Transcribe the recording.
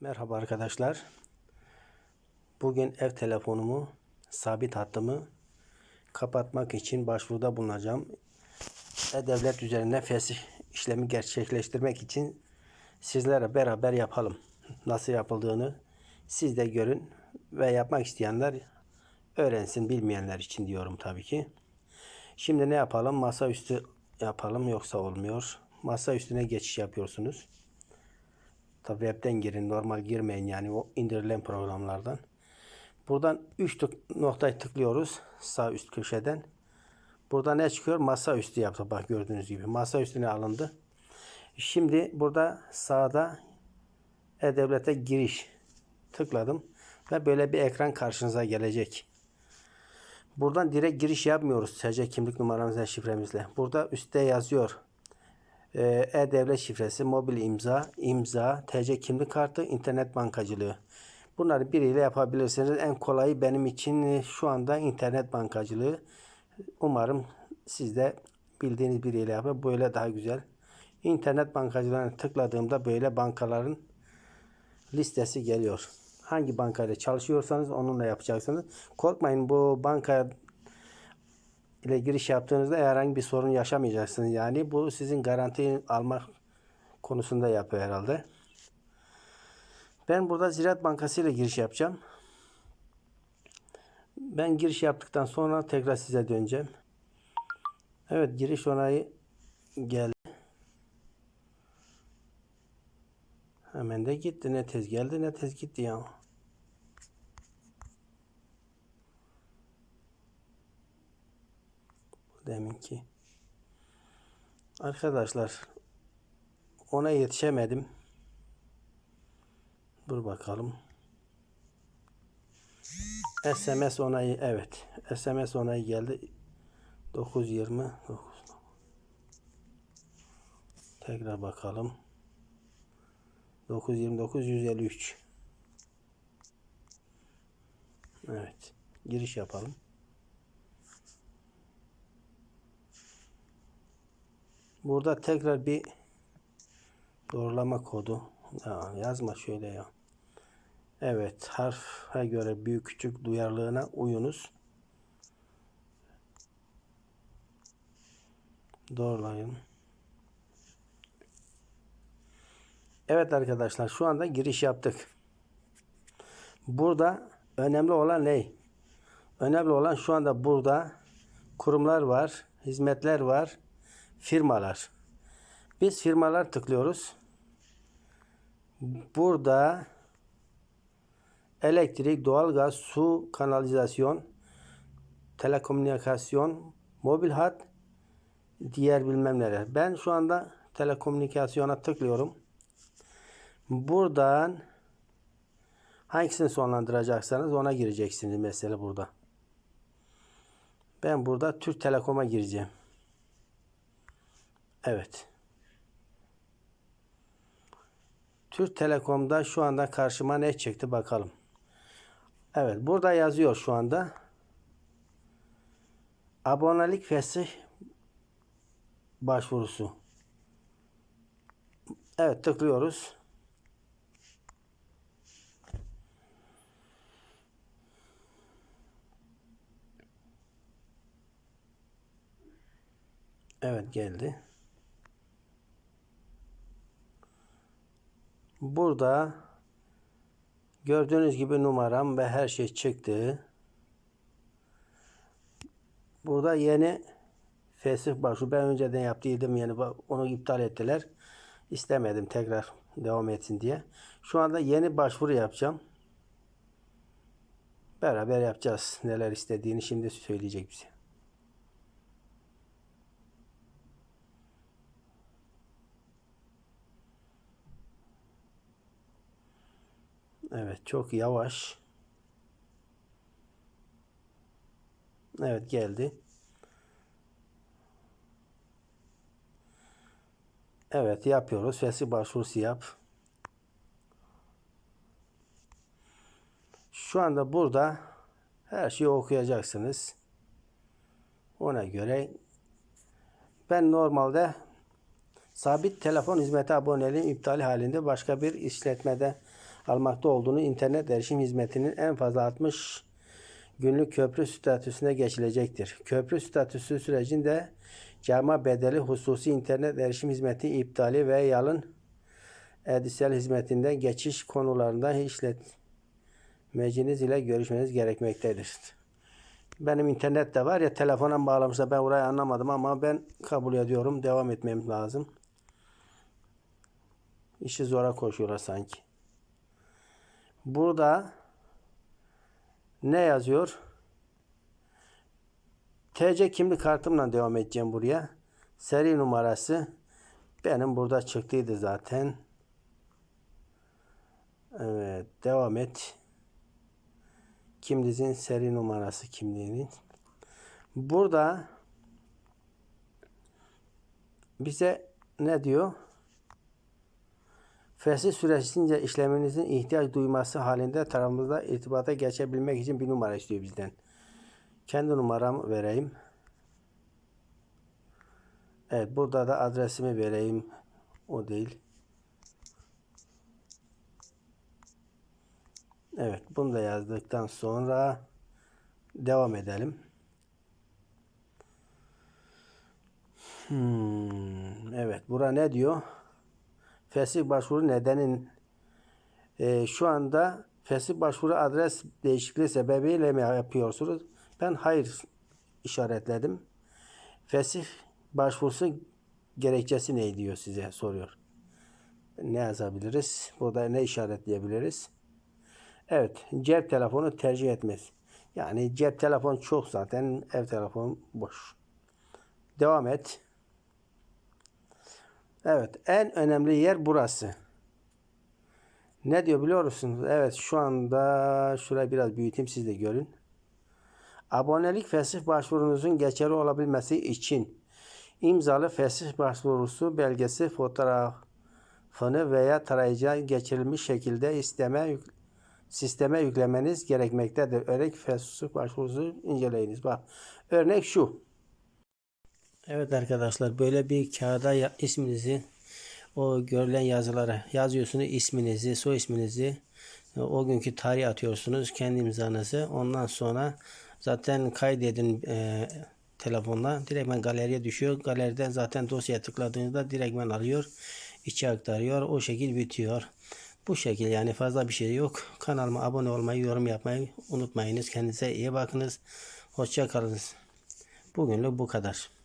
Merhaba arkadaşlar. Bugün ev telefonumu, sabit hattımı kapatmak için başvuruda bulunacağım. E-Devlet üzerinde fesih işlemi gerçekleştirmek için sizlere beraber yapalım. Nasıl yapıldığını siz de görün ve yapmak isteyenler öğrensin bilmeyenler için diyorum tabii ki. Şimdi ne yapalım? Masaüstü yapalım yoksa olmuyor. Masa üstüne geçiş yapıyorsunuz. Tabi webden girin. Normal girmeyin yani o indirilen programlardan. Buradan 3 tık, noktayı tıklıyoruz. Sağ üst köşeden. Burada ne çıkıyor? Masa üstü yaptı. Bak gördüğünüz gibi. Masa üstüne alındı. Şimdi burada sağda E-Devlet'e giriş tıkladım. Ve böyle bir ekran karşınıza gelecek. Buradan direkt giriş yapmıyoruz. TC kimlik numaramızla şifremizle. Burada üstte yazıyor. Ee, E-Devlet şifresi, mobil imza, imza, TC kimlik kartı, internet bankacılığı. Bunları biriyle yapabilirsiniz. En kolayı benim için şu anda internet bankacılığı. Umarım siz de bildiğiniz biriyle yapar. Böyle daha güzel. İnternet bankacılığına tıkladığımda böyle bankaların listesi geliyor. Hangi bankayla çalışıyorsanız onunla yapacaksınız. Korkmayın bu banka ile giriş yaptığınızda herhangi bir sorun yaşamayacaksınız. Yani bu sizin garanti almak konusunda yapıyor herhalde. Ben burada Ziraat Bankası ile giriş yapacağım. Ben giriş yaptıktan sonra tekrar size döneceğim. Evet giriş onayı geldi. Hemen de gitti. Ne tez geldi ne tez gitti ya. Deminki. Arkadaşlar ona yetişemedim. Dur bakalım. SMS onayı evet. SMS onayı geldi. 920 9. Tekrar bakalım. 929 153. Evet. Giriş yapalım. Burada tekrar bir doğrulama kodu. Ya yazma şöyle ya. Evet, harfe göre büyük küçük duyarlılığına uyunuz. Doğrulayın. Evet arkadaşlar şu anda giriş yaptık. Burada önemli olan ne? Önemli olan şu anda burada kurumlar var, hizmetler var, firmalar. Biz firmalar tıklıyoruz. Burada elektrik, doğalgaz, su, kanalizasyon, telekomünikasyon, mobil hat, diğer bilmem neler. Ben şu anda telekomünikasyona tıklıyorum. Buradan hangisini sonlandıracaksanız ona gireceksiniz mesela burada. Ben burada Türk Telekom'a gireceğim. Evet. Türk Telekom'da şu anda karşıma ne çıktı bakalım. Evet burada yazıyor şu anda. Abonelik fesih başvurusu. Evet tıklıyoruz. Evet geldi. Burada gördüğünüz gibi numaram ve her şey çıktı. Burada yeni fesih başvuru ben önceden yaptıydım yani onu iptal ettiler. İstemedim tekrar devam etsin diye. Şu anda yeni başvuru yapacağım. Beraber yapacağız. Neler istediğini şimdi söyleyecek bize. Evet çok yavaş. Evet geldi. Evet yapıyoruz. Fesih başvurusu yap. Şu anda burada her şeyi okuyacaksınız. Ona göre ben normalde sabit telefon hizmeti aboneliğin iptali halinde başka bir işletmede almakta olduğunu internet erişim hizmetinin en fazla 60 günlük köprü statüsüne geçilecektir. Köprü statüsü sürecinde cama bedeli hususi internet erişim hizmeti iptali ve yalın edisel hizmetinden geçiş konularında işletmeciniz ile görüşmeniz gerekmektedir. Benim internet de var ya telefona bağlamışlar ben orayı anlamadım ama ben kabul ediyorum devam etmem lazım. İşi zora koşuyorlar sanki. Burada ne yazıyor? TC kimlik kartımla devam edeceğim buraya. Seri numarası benim burada çıktıydı zaten. Evet, devam et. Kimdizin seri numarası kimliğinin. Burada bize ne diyor? Fesih süresince işleminizin ihtiyaç duyması halinde tarafımızda irtibata geçebilmek için bir numara istiyor bizden. Kendi numaramı vereyim. Evet burada da adresimi vereyim. O değil. Evet bunu da yazdıktan sonra devam edelim. Hmm, evet bura ne diyor? Fesih başvuru nedenin e, şu anda fesih başvuru adres değişikliği sebebiyle mi yapıyorsunuz? Ben hayır işaretledim. Fesih başvurusu gerekçesi ne diyor size soruyor. Ne yazabiliriz? Burada ne işaretleyebiliriz? Evet, cep telefonu tercih etmez. Yani cep telefon çok zaten, ev telefonu boş. Devam et. Evet, en önemli yer burası. Ne diyor biliyor musunuz? Evet, şu anda şurayı biraz büyüteyim siz de görün. Abonelik fesih başvurunuzun geçerli olabilmesi için imzalı fesih başvurusu belgesi fotoğrafını veya tarayıcıya geçirilmiş şekilde isteme sisteme yüklemeniz gerekmektedir. Örnek fesih başvurusu inceleyiniz. Bak örnek şu. Evet arkadaşlar böyle bir kağıda isminizi o görülen yazılara yazıyorsunuz isminizi, soy isminizi e, o günkü tarih atıyorsunuz kendi imzanızı. Ondan sonra zaten kaydedin e, telefonla. Direktmen galeriye düşüyor. Galeriden zaten dosyaya tıkladığınızda direktmen alıyor. içe aktarıyor. O şekil bitiyor. Bu şekil yani fazla bir şey yok. Kanalıma abone olmayı, yorum yapmayı unutmayınız. Kendinize iyi bakınız. Hoşça kalınız. Bugünlük bu kadar.